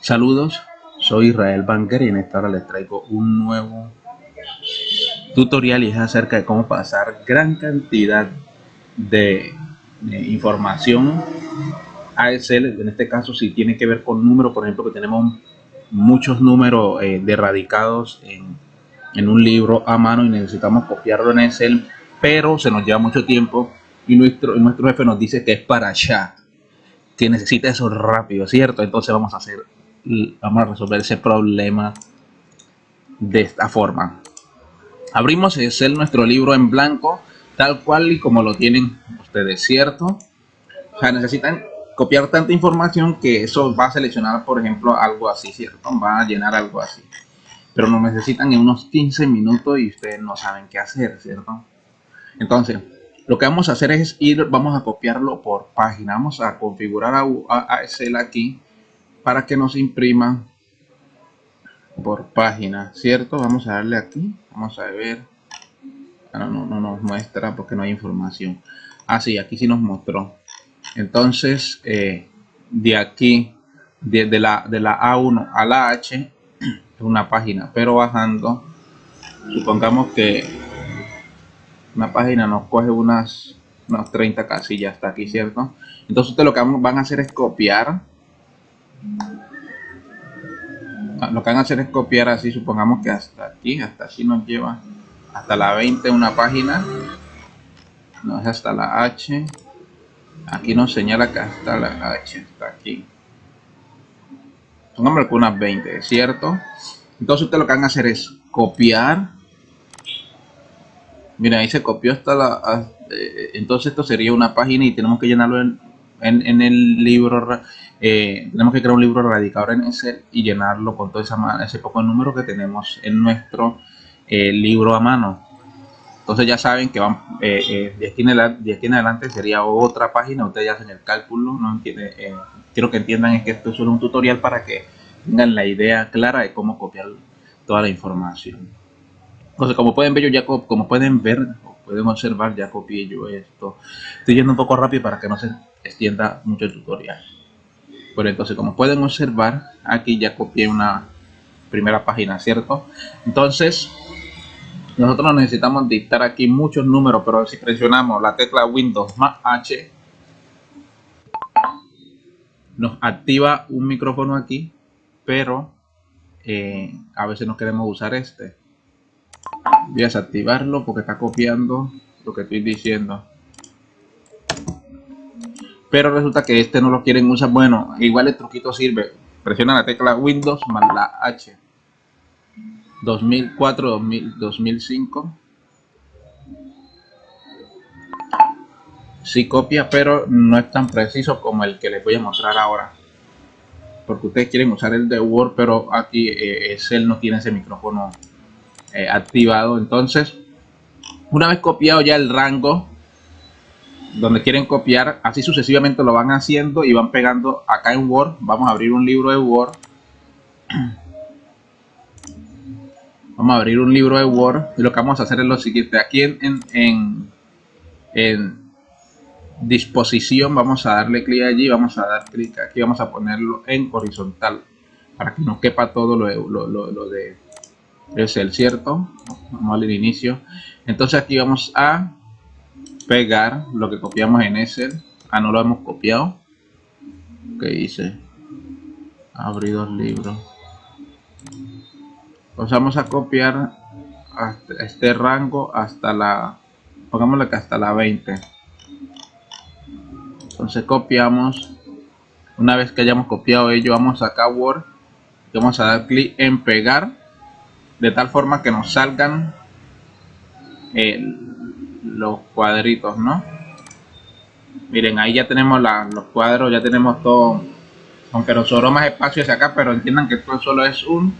Saludos, soy Israel Banker y en esta hora les traigo un nuevo tutorial y es acerca de cómo pasar gran cantidad de, información a Excel. En este caso si tiene que ver con números, por ejemplo que tenemos muchos números eh, derradicados en, en un libro a mano y necesitamos copiarlo en Excel, pero se nos lleva mucho tiempo y nuestro, nuestro jefe nos dice que es para allá, que necesita eso rápido, ¿cierto? Entonces vamos a hacer vamos a resolver ese problema de esta forma. Abrimos Excel nuestro libro en blanco, tal cual y como lo tienen ustedes, ¿cierto? O sea, necesitan copiar tanta información que eso va a seleccionar, por ejemplo, algo así, ¿cierto? Va a llenar algo así. Pero lo necesitan en unos 15 minutos y ustedes no saben qué hacer, ¿cierto? Entonces, lo que vamos a hacer es ir, vamos a copiarlo por página. Vamos a configurar a, a Excel aquí para que nos imprima por página, ¿cierto? Vamos a darle aquí, vamos a ver. Ah, no, no, nos muestra porque no hay información. Ah, sí, aquí sí nos mostró. Entonces, eh, de aquí, de, la, de la A1 a la H, es una página, pero bajando, supongamos que una página nos coge unas, unas 30 casillas hasta aquí, ¿cierto? Entonces, ustedes lo que van a hacer es copiar lo que van a hacer es copiar así, supongamos que hasta aquí, hasta aquí nos lleva hasta la 20 una página, no es hasta la H, aquí nos señala que hasta la H, hasta aquí. Supongamos que unas 20, ¿cierto? Entonces ustedes lo que van a hacer es copiar. Mira, ahí se copió hasta la... Eh, entonces esto sería una página y tenemos que llenarlo en, en, el libro, eh, tenemos que crear un libro radicador en ese y llenarlo con todo ese poco número que tenemos en nuestro eh, libro a mano. Entonces ya saben que van, eh, de, aquí en adelante, sería otra página, ustedes ya hacen el cálculo, no quiero que entiendan es que esto es solo un tutorial para que tengan la idea clara de cómo copiar toda la información. Entonces como pueden ver, yo ya como pueden ver, pueden observar, ya copié yo esto. Estoy yendo un poco rápido para que no se extienda mucho el tutorial. Pero entonces, como pueden observar, aquí ya copié una primera página, ¿cierto? Entonces, nosotros necesitamos dictar aquí muchos números, pero si presionamos la tecla Windows más H, nos activa un micrófono aquí, pero eh, a veces no queremos usar este voy a desactivarlo porque está copiando lo que estoy diciendo. Pero resulta que este no lo quieren usar. Bueno igual el truquito sirve. Presiona la tecla windows más la h. 2004 2000, 2005 si copia pero no es tan preciso como el que les voy a mostrar ahora. Porque ustedes quieren usar el de word pero aquí eh, él no tiene ese micrófono eh, activado. Entonces, una vez copiado ya el rango donde quieren copiar, así sucesivamente lo van haciendo y van pegando acá en Word. Vamos a abrir un libro de Word. Vamos a abrir un libro de Word y lo que vamos a hacer es lo siguiente. Aquí en, en, en, disposición vamos a darle clic allí, vamos a dar clic aquí, vamos a ponerlo en horizontal para que no quepa todo lo, lo, lo de es el cierto vamos al inicio. Entonces aquí vamos a pegar lo que copiamos en ese ah no lo hemos copiado. Que hice abrir dos libros. Pues vamos a copiar este rango hasta la pongámosle que hasta la 20 entonces copiamos. Una vez que hayamos copiado ello vamos acá a Word. Vamos a dar clic en pegar de tal forma que nos salgan eh, los cuadritos, ¿no? Miren, ahí ya tenemos los cuadros, ya tenemos todo, aunque nos sobró más espacio hacia acá, pero entiendan que esto solo es un,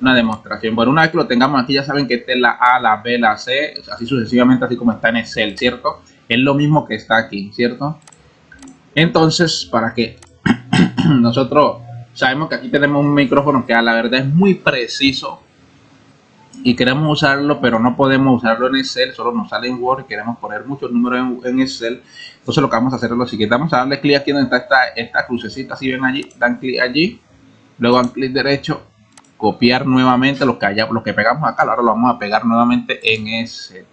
una demostración. Bueno, una vez que lo tengamos aquí, ya saben que esta es la A, la B, la C, así sucesivamente, así como está en Excel, ¿cierto? Es lo mismo que está aquí, ¿cierto? Entonces, para que nosotros sabemos que aquí tenemos un micrófono que a la verdad es muy preciso y queremos usarlo, pero no podemos usarlo en Excel, solo nos sale en Word queremos poner muchos números en, Excel. Entonces lo que vamos a hacer es lo siguiente, vamos a darle clic aquí donde está esta, esta crucecita, si ven allí, dan clic allí luego dan clic derecho, copiar nuevamente lo que haya, lo que pegamos acá, ahora lo vamos a pegar nuevamente en ese.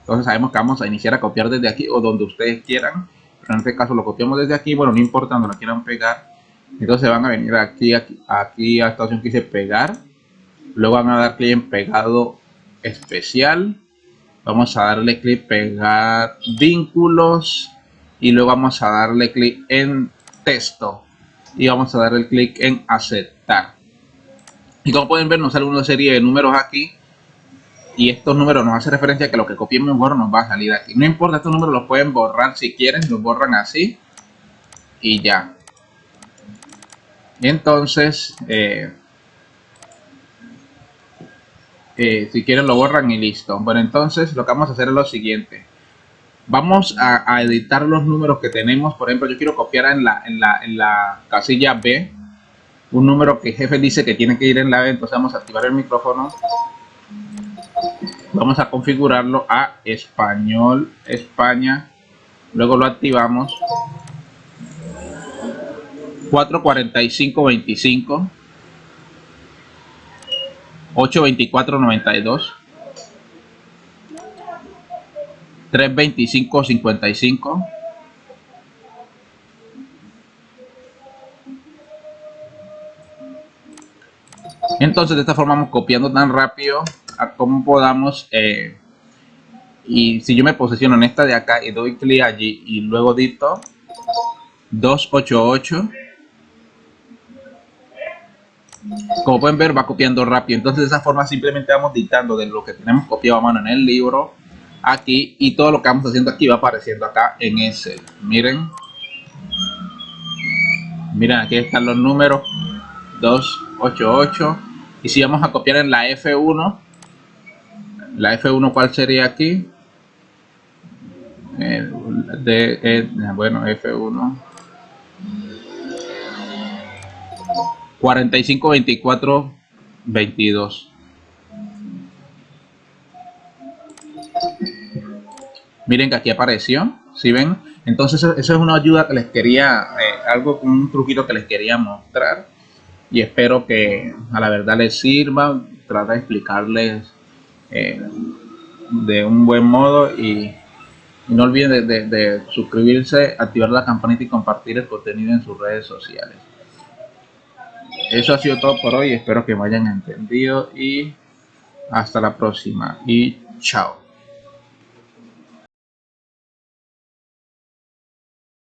Entonces sabemos que vamos a iniciar a copiar desde aquí o donde ustedes quieran. Pero en este caso lo copiamos desde aquí, bueno, no importa donde lo quieran pegar. Entonces van a venir aquí, aquí, aquí a esta opción que dice pegar. Luego van a dar clic en pegado especial. Vamos a darle clic pegar vínculos. Y luego vamos a darle clic en texto. Y vamos a darle clic en aceptar. Y como pueden ver nos sale una serie de números aquí. Y estos números nos hacen referencia a que lo que copiemos en nos va a salir aquí. No importa, estos números los pueden borrar si quieren. Los borran así. Y ya. Entonces... Eh, eh, si quieren lo borran y listo. Bueno, entonces lo que vamos a hacer es lo siguiente. Vamos a, editar los números que tenemos. Por ejemplo, yo quiero copiar en la, en la, en la casilla B un número que jefe dice que tiene que ir en la B. Entonces vamos a activar el micrófono. Vamos a configurarlo a español, España. Luego lo activamos. 44525. 824.92 325.55 entonces de esta forma vamos copiando tan rápido a como podamos eh, y si yo me posiciono en esta de acá y doy clic allí y luego dicto 288 como pueden ver va copiando rápido. Entonces de esa forma simplemente vamos dictando de lo que tenemos copiado a mano en el libro aquí y todo lo que vamos haciendo aquí va apareciendo acá en ese. Miren. Miren aquí están los números. 288 y si vamos a copiar en la F1 la F1 cuál sería aquí de, eh, bueno F1 45, 24, 22. Miren que aquí apareció, si ven? Entonces eso es una ayuda que les quería, eh, algo, un truquito que les quería mostrar. Y espero que a la verdad les sirva. Trata de explicarles eh, de un buen modo y, no olviden de suscribirse, activar la campanita y compartir el contenido en sus redes sociales eso ha sido todo por hoy. Espero que me hayan entendido y hasta la próxima. Y chao